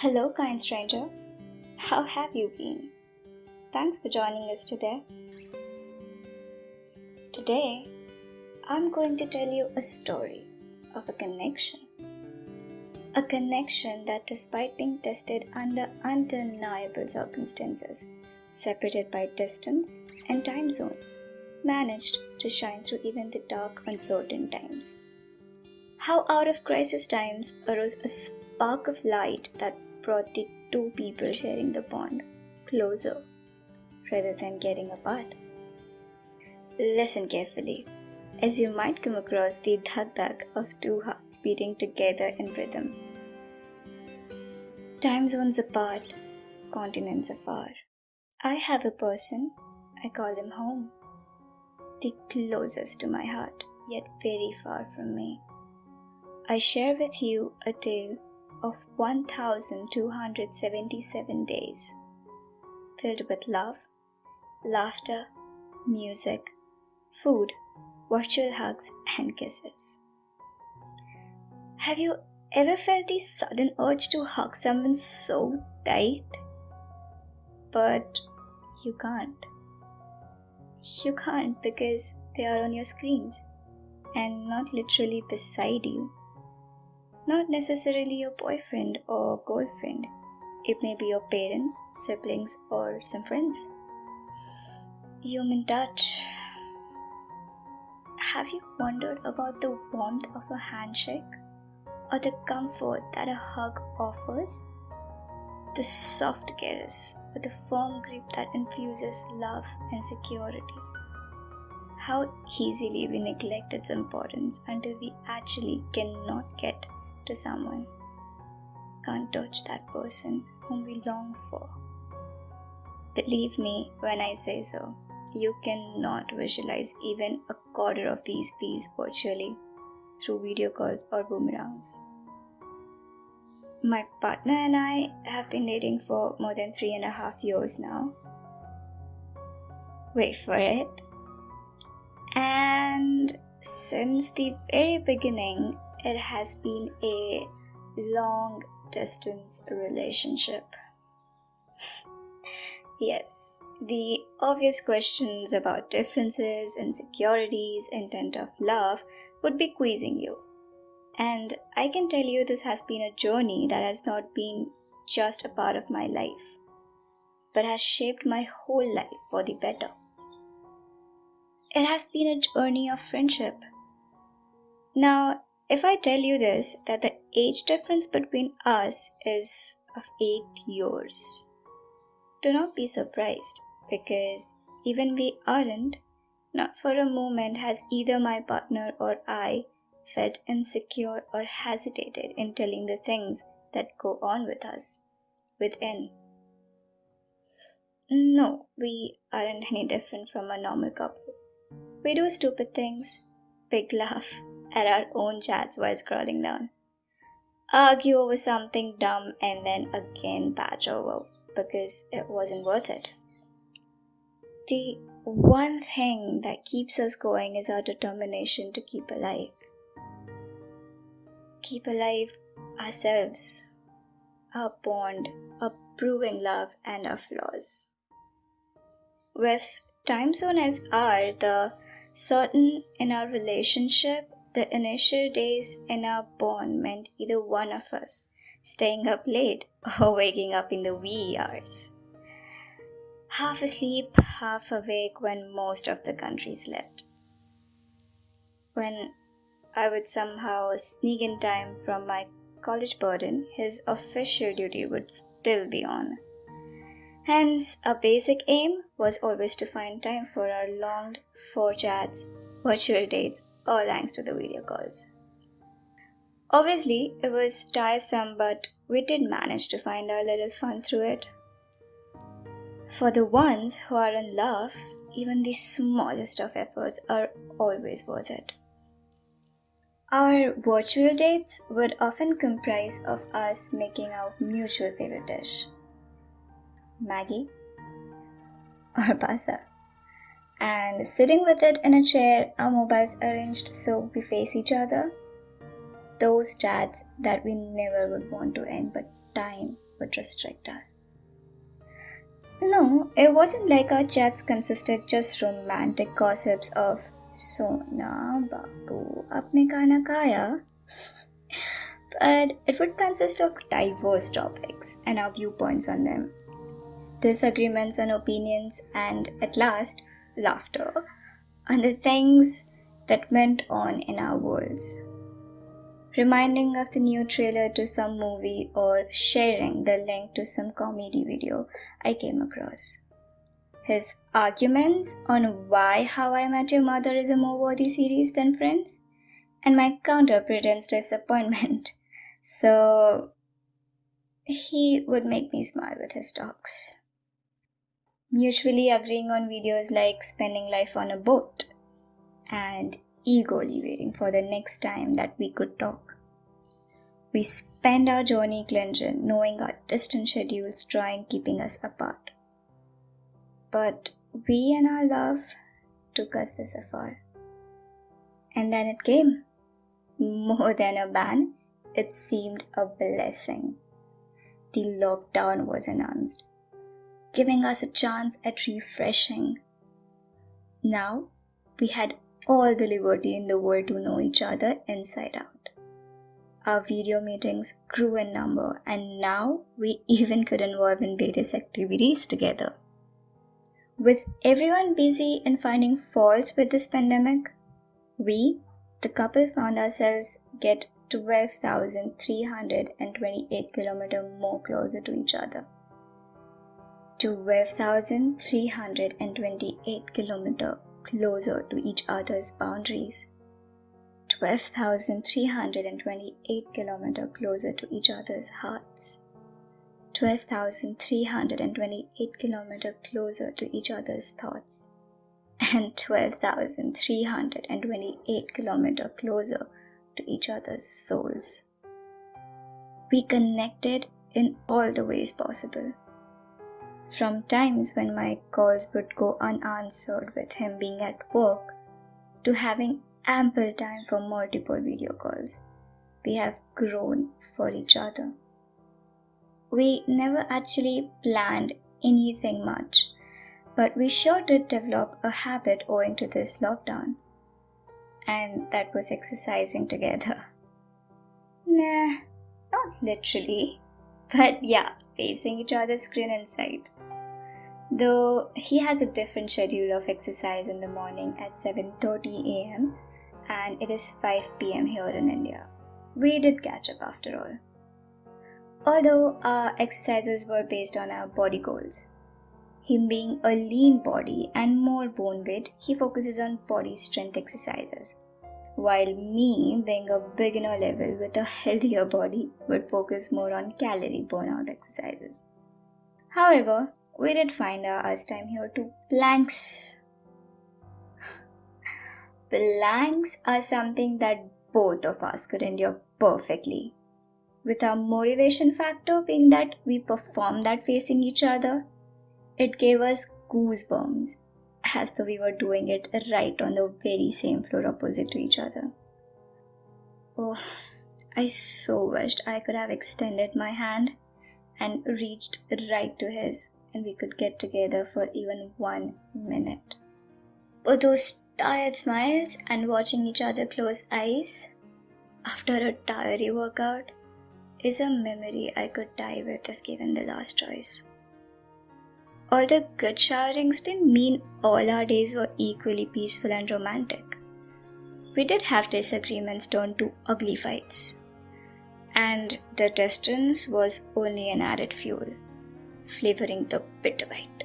Hello, kind stranger. How have you been? Thanks for joining us today. Today, I'm going to tell you a story of a connection. A connection that, despite being tested under undeniable circumstances, separated by distance and time zones, managed to shine through even the dark, uncertain times. How out of crisis times arose a spark of light that brought the two people sharing the pond closer rather than getting apart. Listen carefully, as you might come across the dhak dhak of two hearts beating together in rhythm. Time zones apart, continents afar. I have a person, I call him home, the closest to my heart, yet very far from me. I share with you a tale of 1277 days, filled with love, laughter, music, food, virtual hugs, and kisses. Have you ever felt the sudden urge to hug someone so tight? But you can't. You can't because they are on your screens and not literally beside you not necessarily your boyfriend or girlfriend. It may be your parents, siblings, or some friends. Human touch. Have you wondered about the warmth of a handshake or the comfort that a hug offers? The soft caress or the firm grip that infuses love and security. How easily we neglect its importance until we actually cannot get to someone can't touch that person whom we long for. Believe me when I say so, you cannot visualize even a quarter of these feels virtually through video calls or boomerangs. My partner and I have been dating for more than three and a half years now. Wait for it. And since the very beginning, it has been a long distance relationship. yes, the obvious questions about differences, insecurities, intent of love would be quizzing you. And I can tell you this has been a journey that has not been just a part of my life, but has shaped my whole life for the better. It has been a journey of friendship. Now, if I tell you this, that the age difference between us is of 8 years, do not be surprised because even we aren't, not for a moment has either my partner or I felt insecure or hesitated in telling the things that go on with us within. No, we aren't any different from a normal couple. We do stupid things, big laugh, at our own chats while scrolling down. Argue over something dumb and then again patch over because it wasn't worth it. The one thing that keeps us going is our determination to keep alive. Keep alive ourselves, our bond, our proving love, and our flaws. With time zone as R, the certain in our relationship the initial days in our bond meant either one of us staying up late or waking up in the wee hours. Half asleep, half awake when most of the country slept. When I would somehow sneak in time from my college burden, his official duty would still be on. Hence, our basic aim was always to find time for our longed for chats, virtual dates, all thanks to the video calls. Obviously, it was tiresome, but we did manage to find our little fun through it. For the ones who are in love, even the smallest of efforts are always worth it. Our virtual dates would often comprise of us making our mutual favorite dish Maggi or pasta and sitting with it in a chair, our mobiles arranged so we face each other. Those chats that we never would want to end, but time would restrict us. No, it wasn't like our chats consisted just romantic gossips of Sona Babu apne kana kaya. but it would consist of diverse topics and our viewpoints on them, disagreements on opinions, and at last, laughter and the things that went on in our worlds reminding of the new trailer to some movie or sharing the link to some comedy video I came across. His arguments on why How I Met Your Mother is a more worthy series than Friends, and my counter pretends disappointment. So he would make me smile with his talks. Mutually agreeing on videos like spending life on a boat and eagerly waiting for the next time that we could talk. We spend our journey cleansing, knowing our distant schedules trying keeping us apart. But we and our love took us this afar. And then it came. More than a ban, it seemed a blessing. The lockdown was announced, giving us a chance at refreshing. Now we had all the liberty in the world to know each other inside out. Our video meetings grew in number, and now we even could involve in various activities together. With everyone busy in finding faults with this pandemic, we, the couple, found ourselves get 12,328 kilometers more closer to each other. 12,328 kilometers closer to each other's boundaries. 12,328 kilometers closer to each other's hearts. 12,328 kilometers closer to each other's thoughts. And 12,328 kilometers closer to each other's souls. We connected in all the ways possible. From times when my calls would go unanswered with him being at work, to having ample time for multiple video calls, we have grown for each other. We never actually planned anything much, but we sure did develop a habit owing to this lockdown. And that was exercising together. Nah, not literally. But yeah, facing each other's screen inside. Though he has a different schedule of exercise in the morning at 7:30 a.m. and it is 5 p.m. here in India. We did catch up after all. Although our exercises were based on our body goals. Him being a lean body and more bone weight, he focuses on body strength exercises. While me, being a beginner level with a healthier body, would focus more on calorie burnout exercises. However, we did find our us time here too. Planks. Planks are something that both of us could endure perfectly. With our motivation factor being that we perform that facing each other, it gave us goosebumps as though we were doing it right on the very same floor opposite to each other. Oh, I so wished I could have extended my hand and reached right to his and we could get together for even one minute. But those tired smiles and watching each other close eyes after a tiring workout is a memory I could die with if given the last choice. The good showerings didn't mean all our days were equally peaceful and romantic. We did have disagreements turned to ugly fights. And the distance was only an added fuel, flavoring the bitter bite.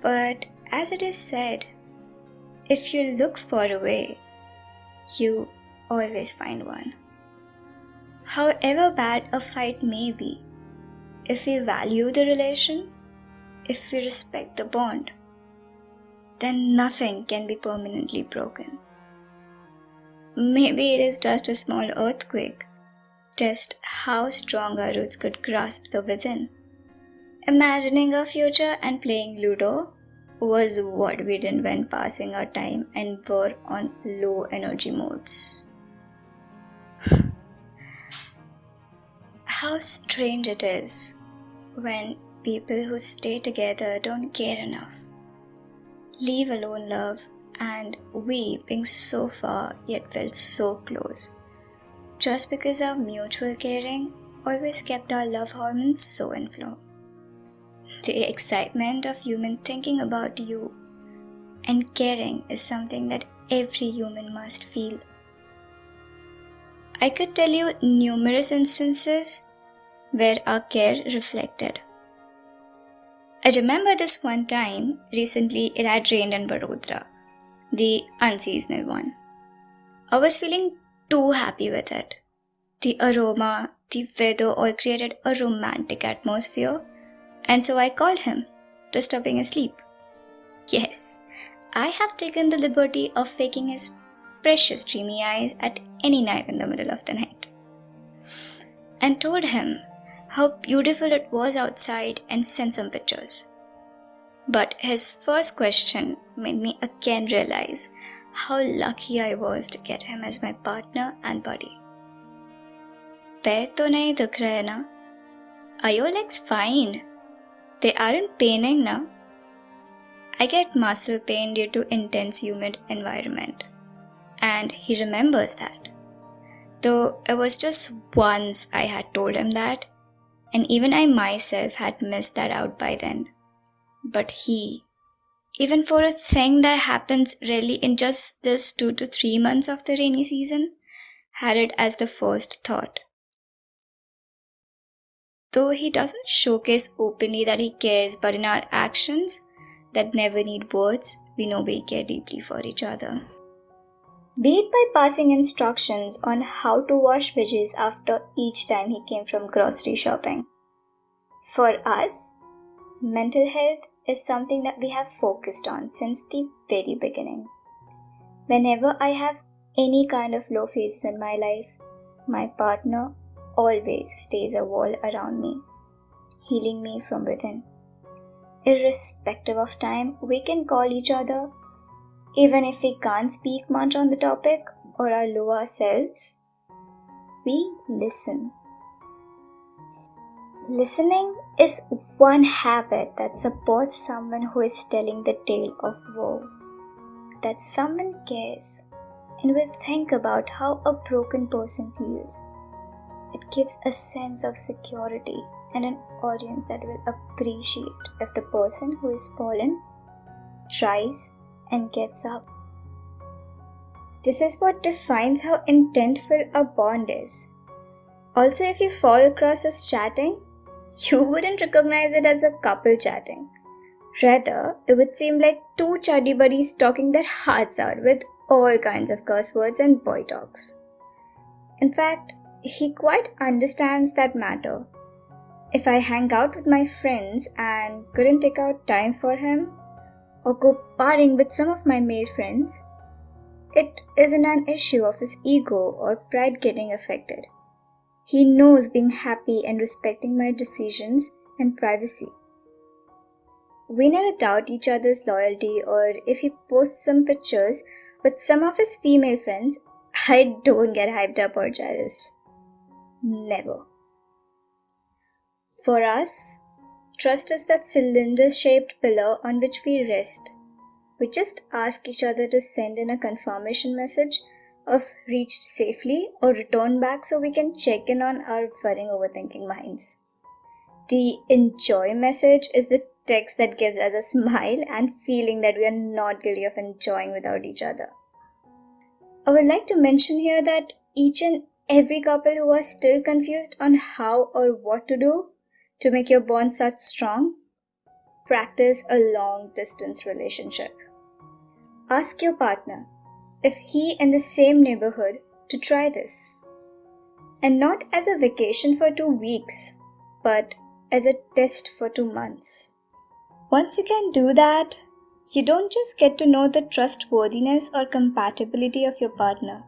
But as it is said, if you look far away, you always find one. However bad a fight may be, if we value the relation, if we respect the bond, then nothing can be permanently broken. Maybe it is just a small earthquake, test how strong our roots could grasp the within. Imagining a future and playing Ludo was what we did when passing our time and were on low energy modes. How strange it is when people who stay together don't care enough. Leave alone love, and we, being so far yet felt so close, just because of mutual caring, always kept our love hormones so in flow. The excitement of human thinking about you and caring is something that every human must feel. I could tell you numerous instances where our care reflected. I remember this one time, recently it had rained in Baroda, the unseasonal one. I was feeling too happy with it. The aroma, the weather all created a romantic atmosphere, and so I called him, disturbing his sleep. Yes, I have taken the liberty of faking his precious dreamy eyes at any night in the middle of the night. And told him how beautiful it was outside and sent some pictures. But his first question made me again realize how lucky I was to get him as my partner and buddy. पैर तो नहीं दुख रहे ना Are your legs fine? They aren't paining na? I get muscle pain due to intense humid environment. And he remembers that. Though it was just once I had told him that, and even I myself had missed that out by then. But he, even for a thing that happens really in just this two to three months of the rainy season, had it as the first thought. Though he doesn't showcase openly that he cares, but in our actions that never need words, we know we care deeply for each other. Be it by passing instructions on how to wash veggies after each time he came from grocery shopping. For us, mental health is something that we have focused on since the very beginning. Whenever I have any kind of low phases in my life, my partner always stays a wall around me, healing me from within. Irrespective of time, we can call each other even if we can't speak much on the topic or are low ourselves, we listen. Listening is one habit that supports someone who is telling the tale of woe. That someone cares and will think about how a broken person feels. It gives a sense of security and an audience that will appreciate if the person who is fallen tries and gets up. This is what defines how intentful a bond is. Also, if you fall across us chatting, you wouldn't recognize it as a couple chatting. Rather, it would seem like two chuddy buddies talking their hearts out with all kinds of curse words and boy talks. In fact, he quite understands that matter. If I hang out with my friends and couldn't take out time for him, or go partying with some of my male friends, it isn't an issue of his ego or pride getting affected. He knows being happy and respecting my decisions and privacy. We never doubt each other's loyalty, or if he posts some pictures with some of his female friends, I don't get hyped up or jealous. Never. For us, Trust is that cylinder shaped pillar on which we rest. We just ask each other to send in a confirmation message of reached safely or return back so we can check in on our worrying overthinking minds. The enjoy message is the text that gives us a smile and feeling that we are not guilty of enjoying without each other. I would like to mention here that each and every couple who are still confused on how or what to do to make your bond such strong, practice a long distance relationship. Ask your partner if he in the same neighborhood to try this. And not as a vacation for two weeks, but as a test for two months. Once you can do that, you don't just get to know the trustworthiness or compatibility of your partner,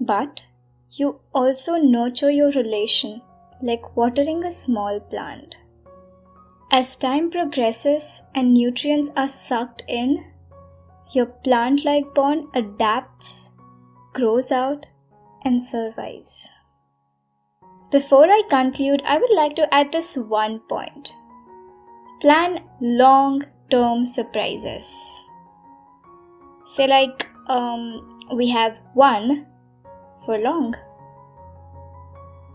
but you also nurture your relation like watering a small plant. As time progresses and nutrients are sucked in, your plant like bond adapts, grows out, and survives. Before I conclude, I would like to add this one point plan long term surprises. Say, like, um, we have one for long.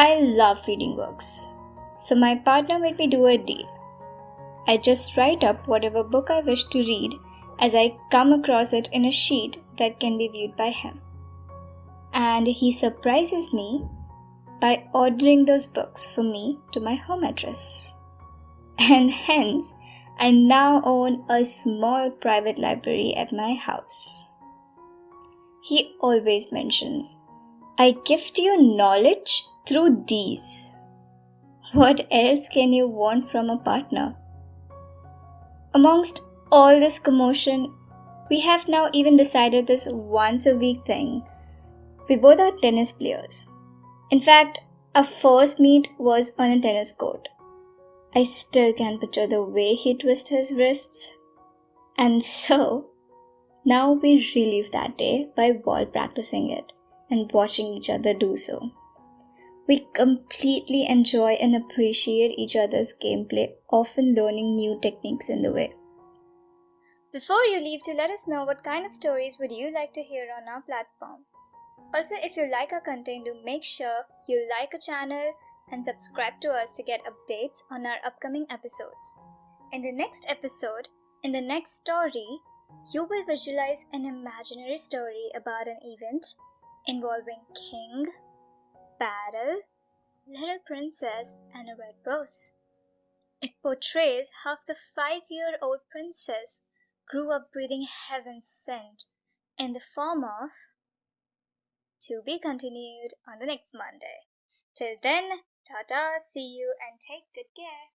I love reading books, so my partner made me do a deal. I just write up whatever book I wish to read as I come across it in a sheet that can be viewed by him. And he surprises me by ordering those books for me to my home address. And hence, I now own a small private library at my house. He always mentions, I gift you knowledge through these. What else can you want from a partner? Amongst all this commotion, we have now even decided this once a week thing. We both are tennis players. In fact, our first meet was on a tennis court. I still can picture the way he twists his wrists. And so, now we relive that day by ball practicing it and watching each other do so. We completely enjoy and appreciate each other's gameplay, often learning new techniques in the way. Before you leave, to let us know what kind of stories would you like to hear on our platform. Also, if you like our content, do make sure you like our channel and subscribe to us to get updates on our upcoming episodes. In the next episode, in the next story, you will visualize an imaginary story about an event involving king, battle, little princess, and a red rose. It portrays how the five year old princess grew up breathing heaven's scent in the form of to be continued on the next Monday. Till then, Tata, see you and take good care.